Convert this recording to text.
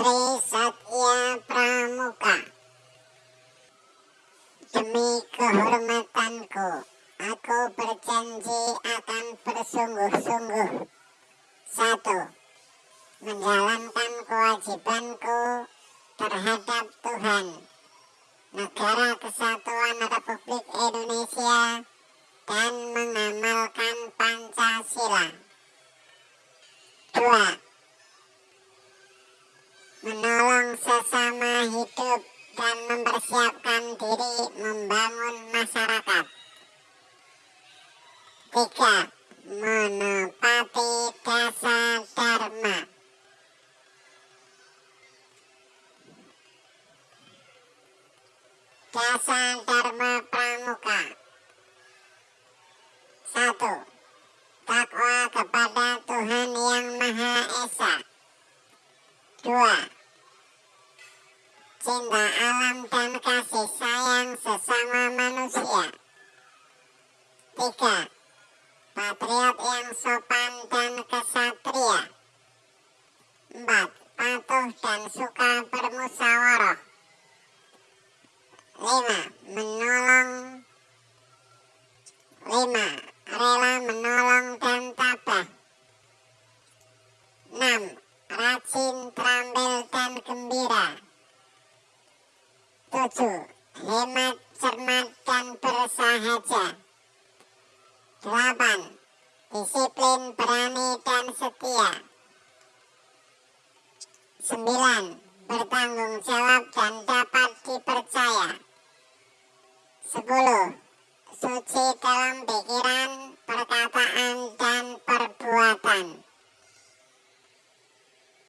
Tri Satya Pramuka. Demi kehormatanku Aku berjanji akan bersungguh-sungguh. Satu Menjalankan kewajibanku terhadap Tuhan. Negara Kesatuan Republik Indonesia dan mengamalkan Pancasila. Dua membangun masyarakat. Tiga Menepati dasar dharma. Dasar Dharma Pramuka. Satu Takwa kepada Tuhan Yang Maha Esa. Dua Cinta alam dan kasih sayang sesama manusia. Tiga Patriot yang sopan dan kesatria. Empat Patuh dan suka bermusyawarah. Lima Menolong. Lima Rela menolong dan tabah. Enam Rajin, Tujuh Hemat, cermat, dan bersahaja. Delapan. Disiplin, berani, dan setia. Sembilan. Bertanggung jawab dan dapat dipercaya. 10.